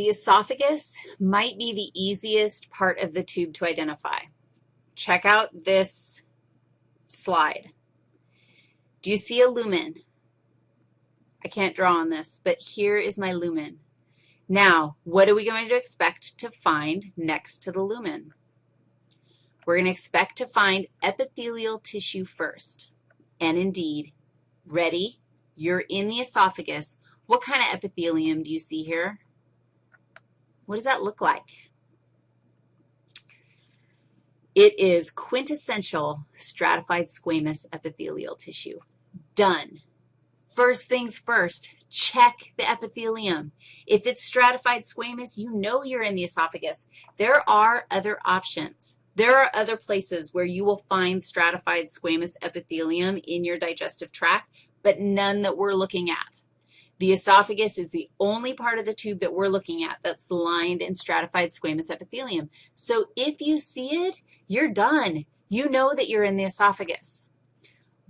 The esophagus might be the easiest part of the tube to identify. Check out this slide. Do you see a lumen? I can't draw on this, but here is my lumen. Now, what are we going to expect to find next to the lumen? We're going to expect to find epithelial tissue first. And indeed, ready? You're in the esophagus. What kind of epithelium do you see here? What does that look like? It is quintessential stratified squamous epithelial tissue. Done. First things first, check the epithelium. If it's stratified squamous, you know you're in the esophagus. There are other options. There are other places where you will find stratified squamous epithelium in your digestive tract, but none that we're looking at. The esophagus is the only part of the tube that we're looking at that's lined in stratified squamous epithelium. So if you see it, you're done. You know that you're in the esophagus.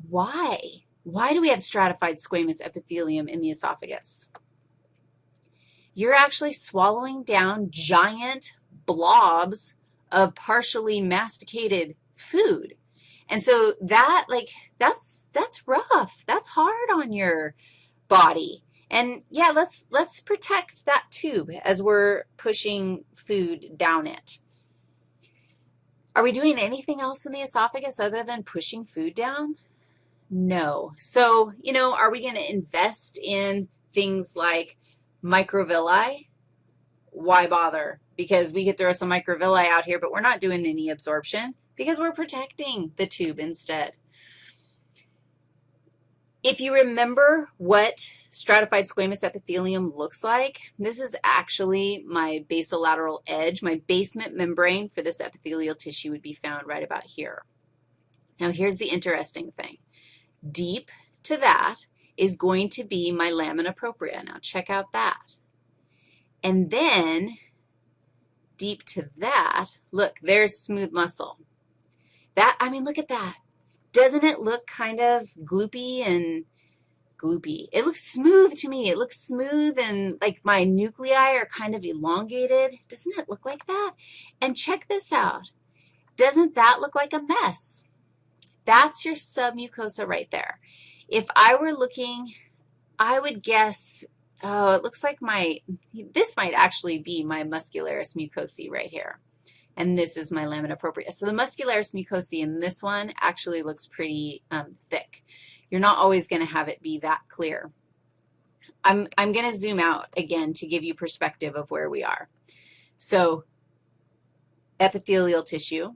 Why? Why do we have stratified squamous epithelium in the esophagus? You're actually swallowing down giant blobs of partially masticated food. And so that, like, that's, that's rough. That's hard on your body. And yeah, let's, let's protect that tube as we're pushing food down it. Are we doing anything else in the esophagus other than pushing food down? No. So, you know, are we going to invest in things like microvilli? Why bother? Because we could throw some microvilli out here, but we're not doing any absorption because we're protecting the tube instead. If you remember what stratified squamous epithelium looks like, this is actually my basolateral edge. My basement membrane for this epithelial tissue would be found right about here. Now, here's the interesting thing. Deep to that is going to be my lamina propria. Now, check out that. And then deep to that, look, there's smooth muscle. That, I mean, look at that. Doesn't it look kind of gloopy and gloopy? It looks smooth to me. It looks smooth and like my nuclei are kind of elongated. Doesn't it look like that? And check this out. Doesn't that look like a mess? That's your submucosa right there. If I were looking, I would guess, oh, it looks like my, this might actually be my muscularis mucosae right here. And this is my lamina propria. So the muscularis mucosae in this one actually looks pretty um, thick. You're not always going to have it be that clear. I'm, I'm going to zoom out again to give you perspective of where we are. So epithelial tissue,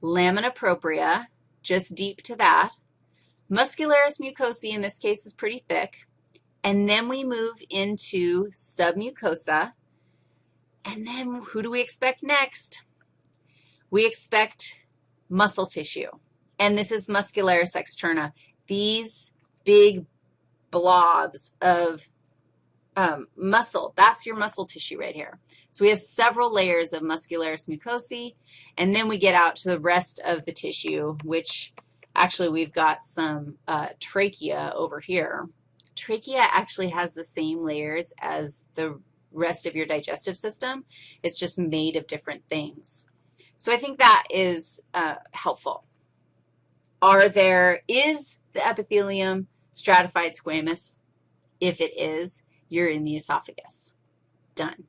lamina propria, just deep to that. Muscularis mucosae in this case is pretty thick. And then we move into submucosa. And then who do we expect next? We expect muscle tissue. And this is muscularis externa. These big blobs of um, muscle, that's your muscle tissue right here. So we have several layers of muscularis mucosae, and then we get out to the rest of the tissue, which actually we've got some uh, trachea over here. Trachea actually has the same layers as the rest of your digestive system. It's just made of different things. So I think that is uh, helpful. Are there, is the epithelium stratified squamous? If it is, you're in the esophagus. Done.